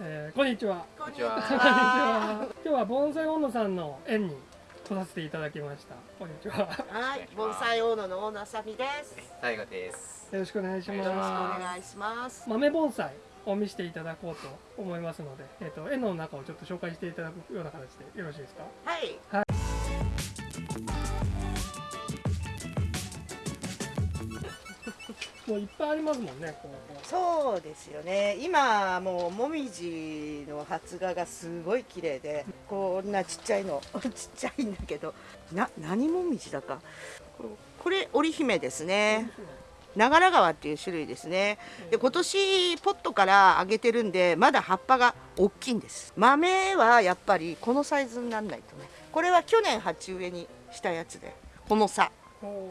えー、こんにちは。こんにちは。こんにちは。今日は盆栽温野さんの園に来させていただきました。こんにちは。はい、盆栽大野の大野あさみです。大河です。よろしくお願いします。よろしくお願いします。豆盆栽を見せていただこうと思いますので、えっ、と園の中をちょっと紹介していただくような形でよろしいですか。はい。もういっぱいありますもんね。そうですよね。今もうもみじの発芽がすごい綺麗で、こんなちっちゃいの、ちっちゃいんだけど、な何もみじだか。これ織姫ですね。長良川っていう種類ですね。で今年ポットからあげてるんでまだ葉っぱが大きいんです。豆はやっぱりこのサイズにならないとね。これは去年鉢植えにしたやつで、この差。お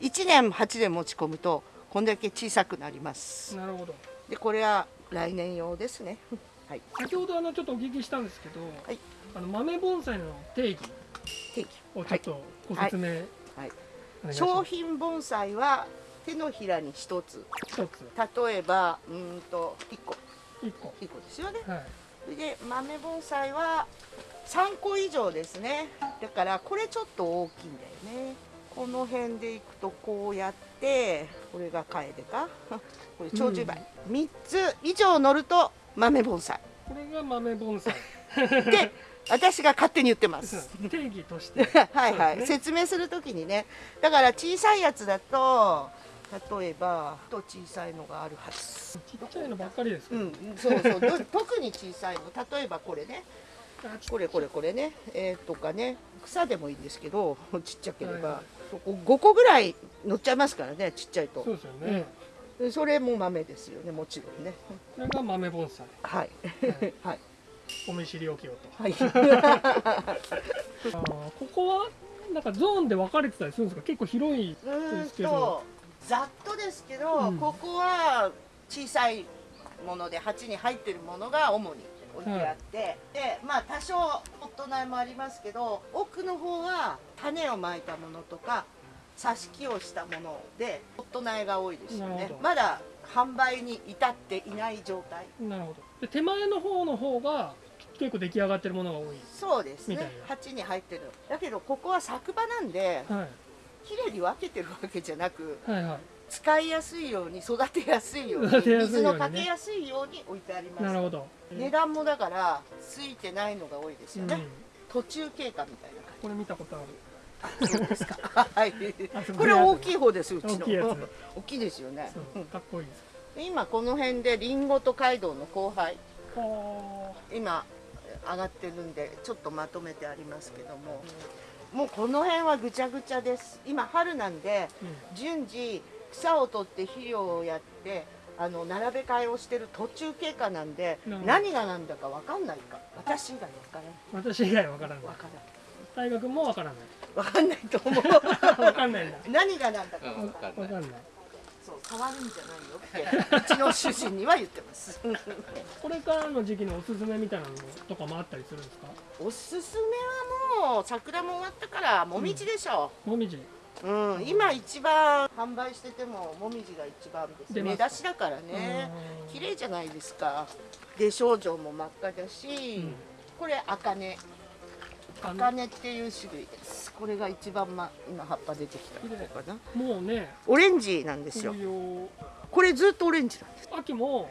1年鉢で持ち込むとこんだけ小さくなります。ーなるほど。でこれは来年用ですね。はい。先ほどあのちょっとお聞きしたんですけど、はい。あの豆盆栽の定義。定義。をちょっとご説明、はい。お願い商品盆栽は手のひらに一つ。一つ。例えばうーんと1個。一個。1個ですよね。はい。それで豆盆栽は3個以上ですね。だからこれちょっと大きいんだよねこの辺でいくとこうやって これがカエデかこれ長寿梅、3つ以上乗ると豆盆栽これが豆盆栽 で私が勝手に言ってます。定義として。はいはい、ね。説明するときにね。だから小さいやつだと例えばと小さいのがあるはず。ちっちゃいのばっかりですけど、うん。そうそう。ど特に小さいの。例えばこれね。これこれこれね。えー、とかね。草でもいいんですけどちっちゃければ、はいはい5個ぐらい乗っちゃいますからねちっちゃいと。そうですよね、でそれも豆ですよねもちろんね。これが豆盆栽。はい。はい。お見知りおきをと。はい。ここはなんかゾーンで分かれてたりするんですか？結構広いですけど。とざっとですけど、うん。ここは小さいもので鉢に入ってるものが主に置いてあって、でまあ多少ポット苗もありますけど奥の方は種をまいたものとか挿し木をしたものでポット苗が多いですよね。まだ販売に至っていない状態。なるほど。で手前の方の方が結構出来上がってるものが多い。そうですね。鉢に入ってる。だけどここは作場なんではい。きれいに分けてるわけじゃなくはいはい使いやすいように育てやすいように水ようにね。のかけやすいように置いてあります。なるほど、値段もだからついてないのが多いですよね、うん、途中経過みたいなこれ見たことある。感じそうですか。はい。ここれ大きい方ですうちの。大きいですよね。かっこいいです。で今この辺でリンゴと街道の後輩は今上がってるんでちょっとまとめてありますけども。もうこの辺はぐちゃぐちゃです。今春なんでうん。順次草を取って肥料をやってあの並べ替えをしてる途中経過なんで何が何だか分かんないか。私以外分からない。私以外わからない。分から大学もわからない。ない分かんないと思う。わかんないんだ。何が何だか。うん、わかんない。わかんない。そう変わるんじゃないよってうちの主人には言ってます。これからの時期のおすすめみたいなのとかもあったりするんですか？おすすめはもう桜も終わったからもみじでしょもみじう、うん今一番販売しててももみじが一番です。目出しだからね。うん。綺麗じゃないですか。で少女も真っ赤だし、うん。これ茜。茜。っていう種類です。これが一番、ま、今葉っぱ出てきたもうねオレンジなんですよ。これずっとオレンジなんです。秋も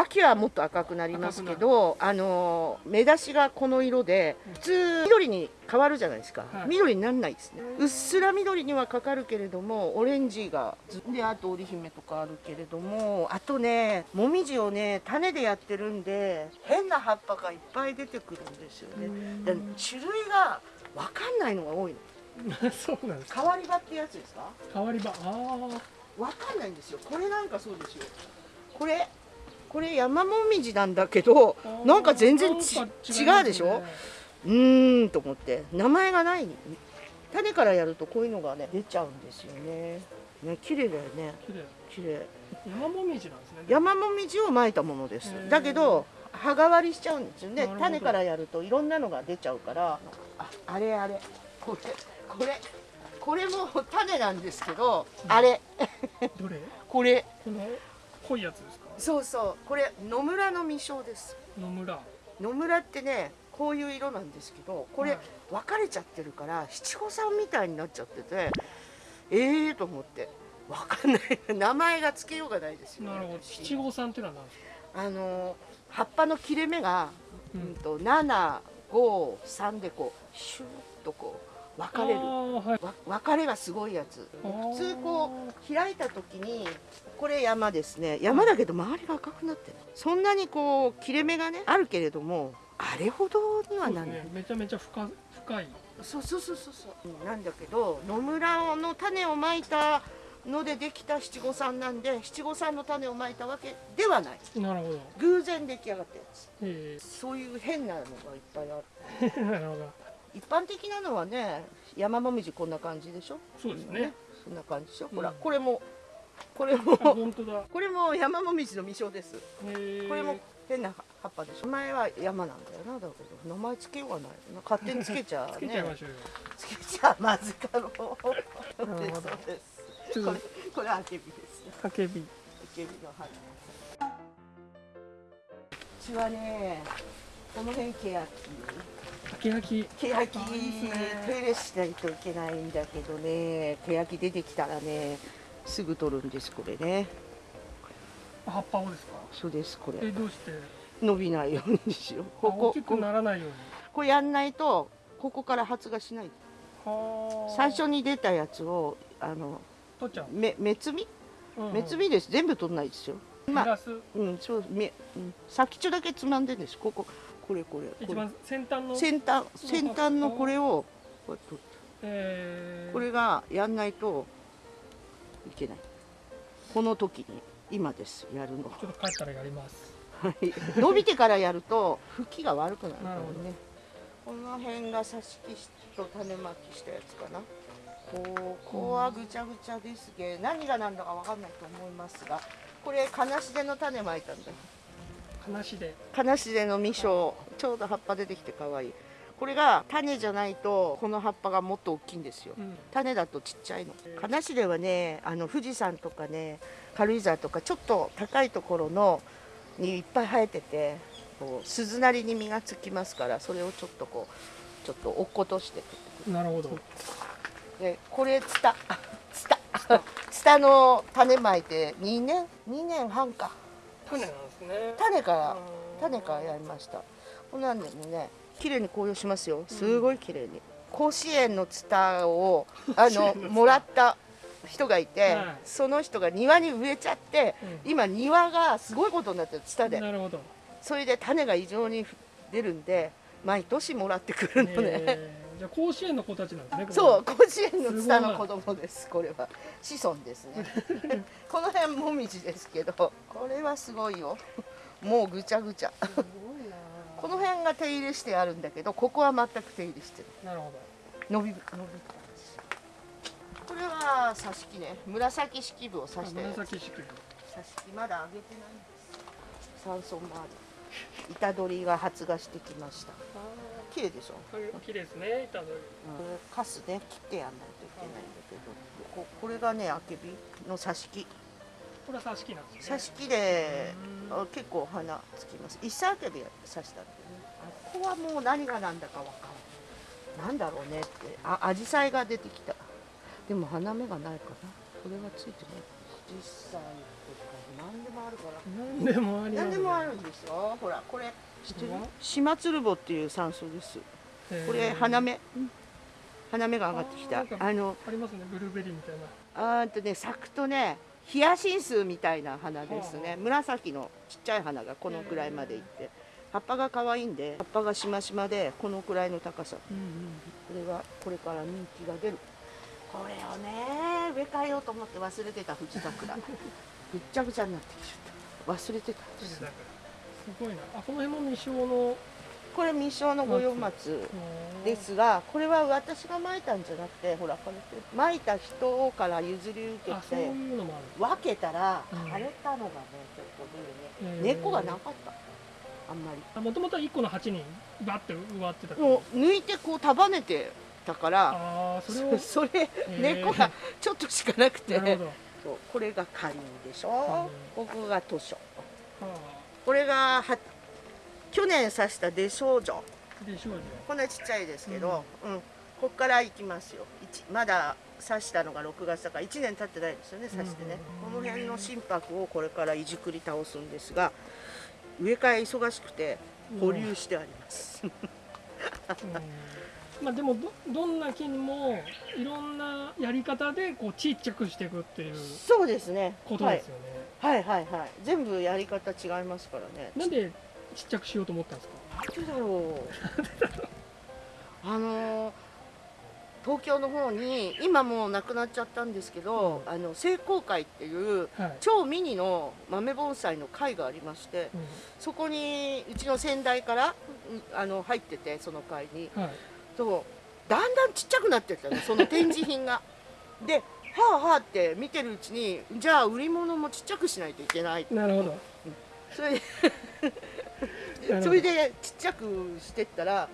秋はもっと赤くなりますけどあの目出しがこの色で普通緑に変わるじゃないですか、はい。緑にならないですね。うっすら緑にはかかるけれどもオレンジがずであと織姫とかあるけれどもあとねもみじをね種でやってるんで変な葉っぱがいっぱい出てくるんですよね。で種類が分かんないのが多いの。そうなんですか。変わり葉ってやつですか？変わり場ああわかんないんですよ。これなんかそうですよ。これこれ山もみじなんだけどなんか全然ちなんか違うでしょ？うーんと思って。名前がない。種からやるとこういうのがね出ちゃうんですよね。ね綺麗だよね。綺麗。綺麗。山もみじなんですね。山もみじをまいたものです。だけど葉変わりしちゃうんですよね。種からやるといろんなのが出ちゃうから。あ。あれあれ。これこれ。これも種なんですけど、あれ。どれ？これ。濃いやつですか？そうそう。これ野村の実生です。野村。野村ってねこういう色なんですけどこれ、はい。分かれちゃってるから七五三みたいになっちゃっててええー、と思って。分かんない。名前が付けようがないですよ、ね、なるほど。私。七五三っていうのは何ですか？あの葉っぱの切れ目が、ううんん、と753でこうシューッとこう分かれる。はい。わ分かれがすごいやつ。普通こう開いた時にこれ山ですね。山だけど周りが赤くなってる。そんなにこう切れ目がねあるけれどもあれほどにはなんない。ね。めちゃめちゃ深深い。そうそうそうそうそう。うんなんだけど野村の種をまいたのでできた七五三なんで七五三の種をまいたわけではない。なるほど。偶然出来上がったやつ。え。そういう変なのがいっぱいある。え なるほど一般的なのはね山もみじこんな感じでしょ？そうですね。そんな感じでしょ、うん。ほらこれもこれもあ本当だ。これも山もみじの実生です。これも変な葉っぱでしょ？名前は山なんだよな。だけど名前つけようがないな。勝手につけちゃつけちゃいましょうよ。つけちゃまずかろう。そうです。ちょっことれこれあけびです。ねかけび。あけびの花うちはねこの辺ケヤキ。ケヤキあいいですね。手入れしないといけないんだけどね。ケヤキ出てきたらねすぐ取るんですこれね。葉っぱをですか？そうですこえれどうして？伸びないようにしよう。あここ大きくならないように。これやんないとここから発芽しない。はあ。最初に出たやつをあの取っちゃう。め目摘み？うんうん。目摘みです。全部取んないですよ。まあうんそうめ、うん、先っちょだけつまんでんです。こここれこれ。一番先端の？先端先端のこれをこ取ってえー。これがやんないといけない。この時に今ですやるのちょっと帰ったらやります。はい。伸びてからやると吹きが悪くなるからね。この辺が挿し木と種まきしたやつかな。ここはぐちゃぐちゃですけ何が何だか分かんないと思いますがこれ金しでの種まいたんだ話で。金しでの実生ちょうど葉っぱ出てきて可愛い。これが種じゃないとこの葉っぱがもっと大きいんですよ。うん。種だとちっちゃいの。金しではねあの富士山とかね軽井沢とかちょっと高いところのにいっぱい生えててこう鈴なりに実がつきますからそれをちょっとこうちょっと落っことしてなるほど。でこれツタツタツタ。の種まいて2年2年半か。種なんですね。種からうん。種からやりました。こんなんでもね綺麗に紅葉しますよ。すごい綺麗に、甲子園のツタをあのもらった人がいて、はい。その人が庭に植えちゃって、うん。今庭がすごいことになってるツタで。なるほど。それで種が異常に出るんで毎年もらってくるのね、え。ーじゃあ甲子園の子たちなんですねそう甲子園のツタの子供ですこれは。子孫ですね。この辺もみじですけどこれはすごいよ。もうぐちゃぐちゃ。この辺が手入れしてあるんだけどここは全く手入れしてるなるほ伸び伸びた。これは挿し木ね。紫式部をど刺したやつ紫式部。挿し木。まだ上げてないんです。山村もある。板取りが発芽してきました綺麗でしょ、これ綺麗ですね板取り。これカスね切ってやんないといけないんだけどここれがねあけびの挿し木。これは挿し木なんですね。挿し木でうん。あ結構花つきます。一切あけび刺したんだよね。あここはもう何が何だかわかんない。なんだろうねってあ紫陽花が出てきた。でも花芽がないかなこれはついてない。実際とか何でもあるから。何でもあります何でもあるんですよ。ほらこれ島鶴ぼっていう山椒です。これ花芽？花芽が上がってきた。あのありますね。ブルーベリーみたいな。あーんとね咲くとねヒヤシンスみたいな花ですね。紫のちっちゃい花がこのくらいまでいって葉っぱが可愛いんで葉っぱがしましまでこのくらいの高さ。うんうん。これはこれから人気が出る。これをね植え替えようと思って忘れてた藤桜。ぐっちゃぐちゃになってきちゃった。忘れてたごいな。あこの辺も未生の。これ未生の五葉松ですがこれは私がまいたんじゃなくてほらこれまいた人から譲り受けて分けたらうん。枯れたのがね結構出るね、根っこがなかった。あんまり。もともとは1個の鉢にバッて植わってた。もう抜いてこう束ねてたからああそれを？そ れー。根っこがちょっとしかなくて。そうこれが花林でしょ、ここが図書これがは去年刺した出少女で少女こんなちっちゃいですけど、うん。こっから行きますよ。一まだ刺したのが6月だから1年経ってないですよね刺してね、この辺の心拍をこれからいじくり倒すんですが植え替え忙しくて保留してあります、うん。まあでもどどんな木にもいろんなやり方でこうちっちゃくしていくっていうそうですね。ことですよね、はい、はいはいはい。全部やり方違いますからね。なんでちっちゃくしようと思ったんですか？なんでだろう。あの東京の方に今もうなくなっちゃったんですけど、あの聖光会っていうはい、超ミニの豆盆栽の会がありましてそこにうちの先代からうんあの入っててその会に。うんはい。とだんだんちっちゃくなってったのその展示品が。ではあはあって見てるうちにじゃあ売り物もちっちゃくしないといけないなるほど。それでそれでちっちゃくしてったら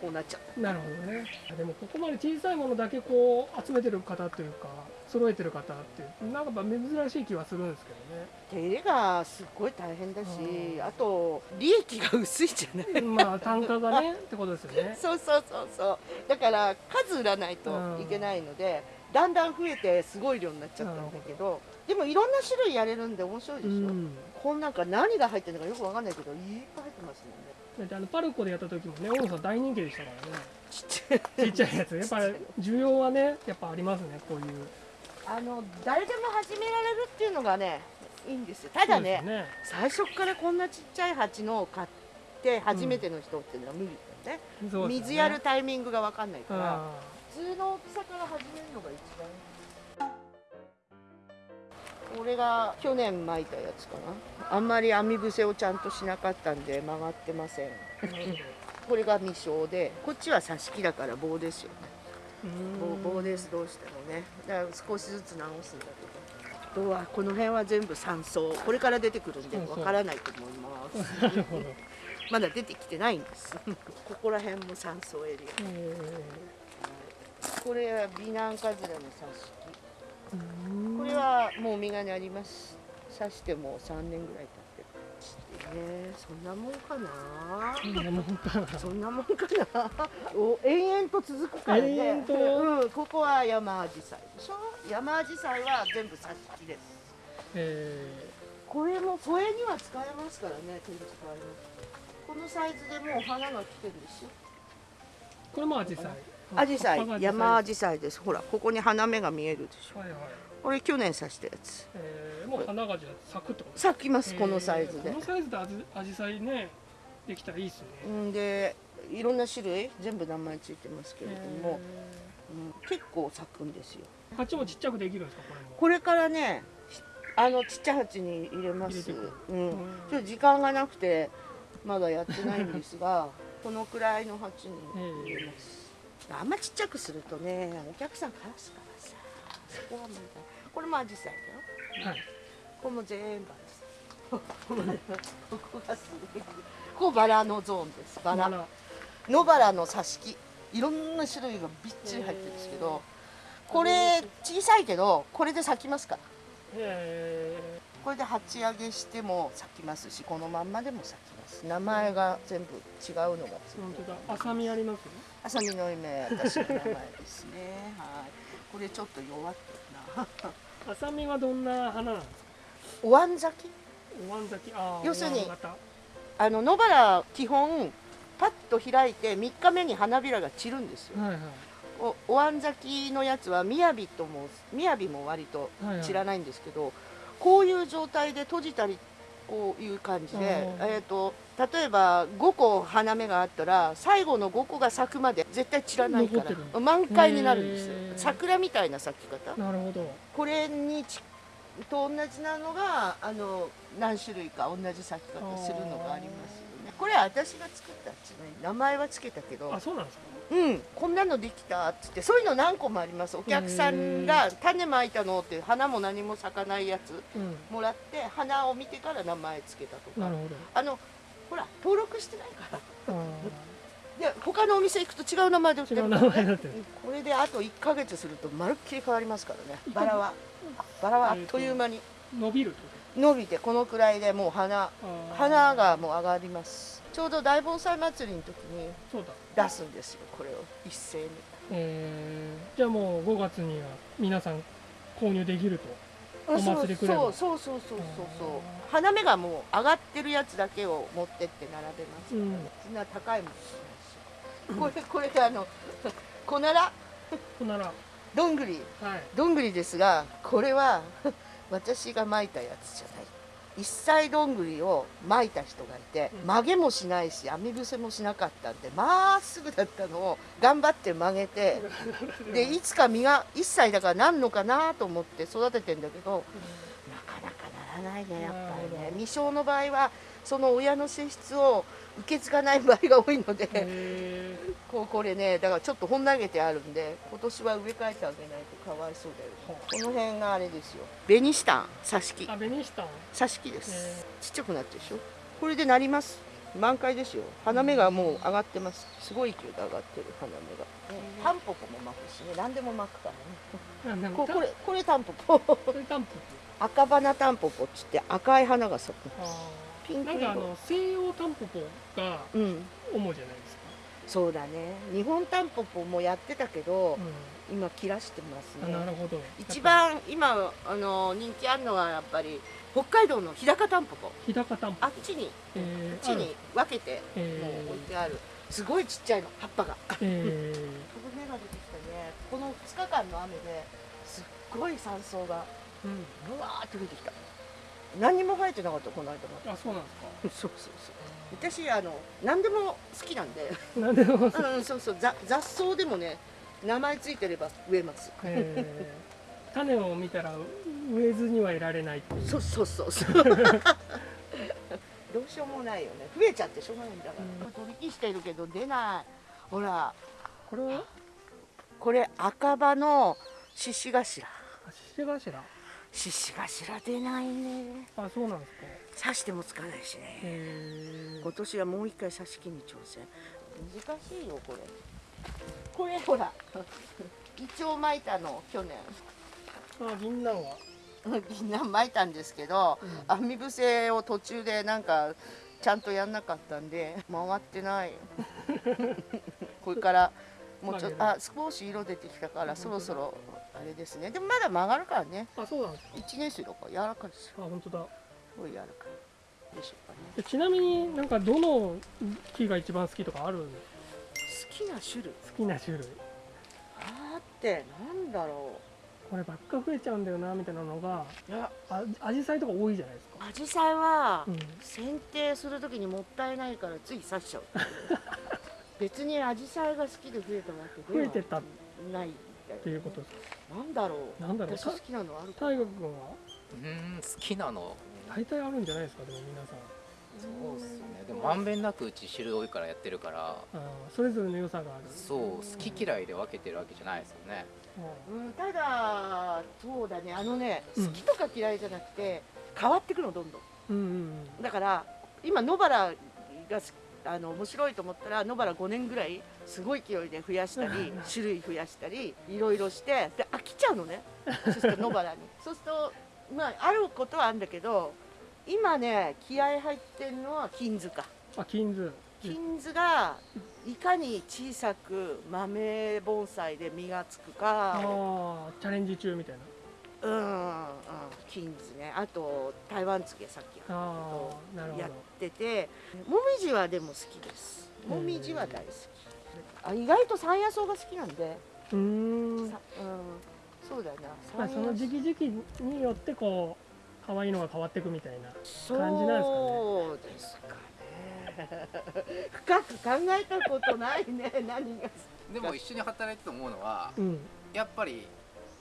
こうなっちゃった。なるほどね。でもここまで小さいものだけこう集めてる方というか揃えてる方ってなんか珍しい気はするんですけ手入れがすっごい大変だしうん。あと利益が薄いじゃない。どねまあ単価がねってことですよね。そうそうそうそう。だから数売らないといけないので、だんだん増えてすごい量になっちゃったんだけどでもいろんな種類やれるんで面白いでしょ、うん。こんなんか何が入ってるのかよくわかんないけどいっぱい入ってますもんね。あのパルコでやった時もね大野さん大人気でしたからね。ちっちゃいちっちゃいやつ。やっぱり需要はねやっぱありますねこういう。あの誰でも始められるっていうのがねいいんですよ。ただねそうです最初からこんなちっちゃい鉢のを買って初めての人っていうのは無理だよね、そうですよね。水やるタイミングがわかんないから、通の大きさから始めるのが一番いいこれが去年巻いたやつかな。あんまり網伏せをちゃんとしなかったんで曲がってません。これが未生でこっちは挿し木だから棒ですよね。うん。棒棒ですどうしてもね。だから少しずつ直すんだけど。あとはこの辺は全部山荘。これから出てくるんでわからないと思います。まだ出てきてないんです。ここら辺も山荘エリア。えこれは美男カズラの挿し木これはもう実がなります刺してもう3年ぐらい経ってるねそんなもんかなそんなもんかなそんなもんかなお延々と続くからね延々とうん、ここは山アジサイでしょ山アジサイは全部挿し木ですえこれも添えには使えますからね展示会のこのサイズでもう花が来てるでしょこれもアジサイ。アジサイ山アジサイです。ほらここに花芽が見えるでしょ。はいはい。これ去年刺したやつ。えーもう花がじゃあ咲くってこと？咲きますこのサイズで。えーこのサイズでアジサイねできたらいいっすね。んでいろんな種類全部名前ついてますけれども、うん結構咲くんですよ。えー鉢もちっちゃくできるんですかこれも？これからねあのちっちゃい鉢に入れます。うん、うん。ちょっと時間がなくてまだやってないんですが このくらいの鉢に入れます、あんまちっちゃくするとねお客さんからすからさそこは問題。これもアジサイだよはい。ここも全部アジサイここがすごい。ここバラのゾーンです。バラ。野バラの挿し木。いろんな種類がびっちり入ってるんですけどこれ小さいけどこれで咲きますから。えこれで鉢上げしても咲きますしこのまんまでも咲きます。名前が全部違うのが本当だ。浅みありますよあさみの夢私の名前ですね。はい。これちょっと弱ってるな浅みはどんな花なんですか？お椀咲き？お椀咲き。要するにあの野原基本パッと開いて3日目に花びらが散るんですよ。はいはい。おお椀咲きのやつはみやびともみやびも割とはいはい。散らないんですけど、こういう状態で閉じたりこういう感じで、えー、と例えば5個花芽があったら最後の5個が咲くまで絶対散らないから満開になるんですよ。桜みたいな咲き方。なるほど。これにちと同じなのがあの何種類か同じ咲き方するのがありますよね。これは私が作ったっつに名前はつけたけどあそうなんですか？うん、こんなのできたっつってそういうの何個もあります。お客さんが種まいたのって花も何も咲かないやつうん。もらって花を見てから名前つけたとか。あのほら登録してないから。あで他のお店行くと違う名前で売って。るこれであと1ヶ月するとまるっきり変わりますからね。バラはバラはあっという間に。伸びるってこ伸びてこのくらいでもう花花がもう上がりますちょうど大盆栽祭りの時に出すんですよこれを。一斉に。えー、じゃあもう5月には皆さん購入できると。お祭り来ればそうそうそうそうそう。そう花芽がもう上がってるやつだけを持ってって並べます、うん。な高いもんしないしこれこれあの小奈良ほんなら。どんぐり。はい。どんぐりですがこれは 私がまいたやつじゃない一歳どんぐりをまいた人がいてうん。曲げもしないし網伏せもしなかったんでまっすぐだったのを頑張って曲げて でいつか実が1歳だからなんのかなと思って育ててんだけどなかなかならないねやっぱりね。未生の場合はその親の性質を受け継がない場合が多いのでへこうこれねだからちょっとほん投げてあるんで今年は植え替えてあげないとかわいそうだよはこの辺があれですよ。ベニシタン挿し木。ーあ紅したん挿し木です。へちっちゃくなってるでしょ。これでなります。満開ですよ。花芽がもう上がってます。すごい勢いで上がってる花芽が。タンポポも巻くしね。何でも巻くからね。ここれこれタンポポ。これタンポポ。赤花タンポポっつって赤い花が咲くあピンクーなんかあ色の西洋タンポポがうん。主じゃないですか、そうだね。日本タンポポもやってたけどう今切らしてますん、あなねるほど。一番今あの人気あるのはやっぱり北海道の日高タンポポ。日高タンポポ。あっちにえーこっちに分けてえもう置いてある。すごいちっちゃいの葉っぱが。ー、えこの芽が出てきたね。この2日間の雨ですっごい山草がーうん、ぶわーって出てきた何にも生えてなかったこの間まあそうなんですか。でそうそうそう。私あの何でも好きなんで。なんでも、うんそうそう。ざ雑草でもね名前ついてれば植えます。え。ー、種を見たら植えずにはいられない。っていうそうそうそうそう。どうしようもないよね。増えちゃってしょうがないんだから、取り木してるけど出ない。ほら。これは？これ赤葉の獅子頭。あ獅子頭獅子頭出ないね。あそうなんですか。刺してもつかないしね。えー。今年はもう一回刺し木に挑戦。難しいよこれ。これほらイチョウ巻いたの去年。あ銀杏は、銀杏巻いたんですけど網伏せを途中でなんかちゃんとやんなかったんで回ってない。これからもうちょっとあ少し色出てきたからそろそろあれですね。でもまだ曲がるからね。あそうなんですか。1年生だから柔らかいですよ。あ本当だ。すごい柔らかいでしょうかね。でちなみになんかどの木が一番好きとかある好きな種類。好きな種類。あーってなんだろこればっか増えちゃうんだよなみたいなのがういや。あアジサイとか多いじゃないですか、アジサイはうん、剪定する時にもったいないからつい刺しちゃう。別にアジサイが好きで増えたわけでは増えてたっないていうことですか？なんだろう。なんだろう。私好きなのあるか大河君は？うーん好きなの。大体あるんじゃないですかでも皆さん。そうっすね。でもまんべんなくうち種類多いからやってるから。それぞれの良さがある。そう好き嫌いで分けてるわけじゃないですよね。うんただそうだね。あのねうん。好きとか嫌いじゃなくて変わってくのどんどん。うんうんだから今野原がすあの面白いと思ったら野原5年ぐらいすごい勢いで増やしたり種類増やしたりいろいろしてで飽きちゃうのね。そうすると野原に。そうするとまああることはあるんだけど今ね気合入ってるのは金図か。あ金図。金図がいかに小さく豆盆栽で実がつくか。ああチャレンジ中みたいなうん、うん、金図ね。あと台湾漬けさっきああなるほど。やってて。もみじはでも好きです。もみじは大好き。あ意外と山野草が好きなんで、うーん。さうん、そうだよな。まあその時期時期によってこう可愛いのが変わっていくみたいな感じなんですかね。そうですかね。深く考えたことないね。何がでも一緒に働いてて思うのはうん。やっぱり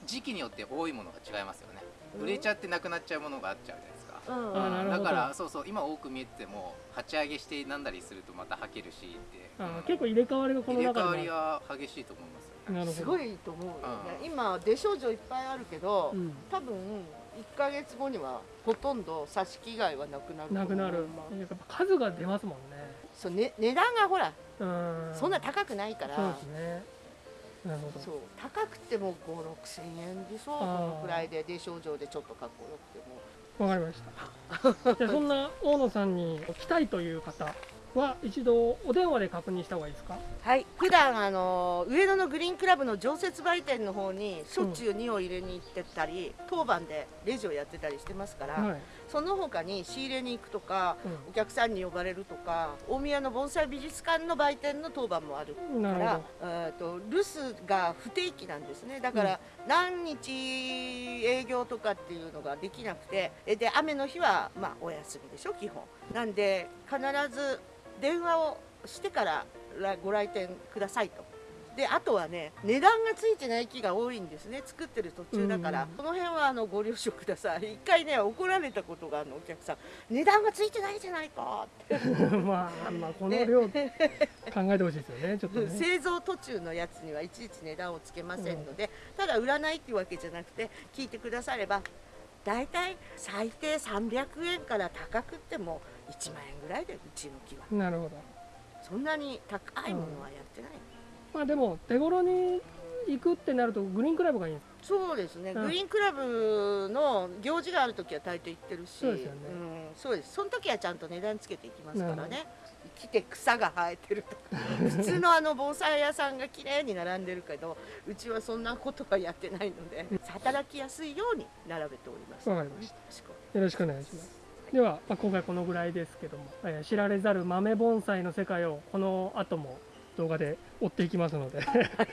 時期によって多いものが違いますよね。売れちゃってなくなっちゃうものがあっちゃうじゃないですか。うんだからそうそう今多く見えてても鉢上げしてなんだりするとまた履けるしって。結構入れ替わりがこの入れ中でも替わりは激しいと思います。よねなるほど。すごいと思うよね。うん。今出症状いっぱいあるけど、うん。多分1ヶ月後にはほとんど挿し木以外はなくなるなくなる。まあやっぱ数が出ますもんね。そう、ね、値段がほらうん。そんな高くないから、そうですねなるほど。そう。高くても5 6千円でしょ？このくらいで出症状でちょっとかっこよくても。わかりました。じゃあそんな大野さんに来たいという方は一度お電話で確認した方がいいですか？はい。普段あの上野のグリーンクラブの常設売店の方にしょっちゅう荷を入れに行ってたり、当番でレジをやってたりしてますから、はい、その他に仕入れに行くとかうお客さんに呼ばれるとか大宮の盆栽美術館の売店の当番もあるからえーと留守が不定期なんですね。だから何日営業とかっていうのができなくてえで雨の日はまあお休みでしょ基本。なんで必ず電話をしてから来ご来店くださいと。であとはね値段がついてない木が多いんですね作ってる途中だから、うん。この辺はあのご了承ください。一回ね怒られたことがあるのお客さん。値段がついてないじゃないか。ってどまあまあこの量考えてほしいですよねちょっとね。製造途中のやつにはいちいち値段をつけませんので、ただ売らないっていうわけじゃなくて聞いてくだされば大体最低300円から高くっても1万円ぐらいでうちの木は。なるほど。そんなに高いものはやってない、まあでも手頃に行くってなるとグリーンクラブがいい。んですそうですね、うん。グリーンクラブの行事がある時は大抵行ってるし。そうですよね。うん、そうです。その時はちゃんと値段つけていきますからね。来て草が生えてるとか。普通のあの防災屋さんが綺麗に並んでるけどうちはそんなことはやってないので働きやすいように並べております。わかりました。よろしくよろしくお願いしますでは、まあ、今回このぐらいですけども、えー知られざる豆盆栽の世界をこの後も動画で追っていきますので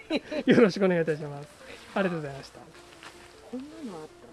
よろしくお願いいたします。ありがとうございました。こんなのあった？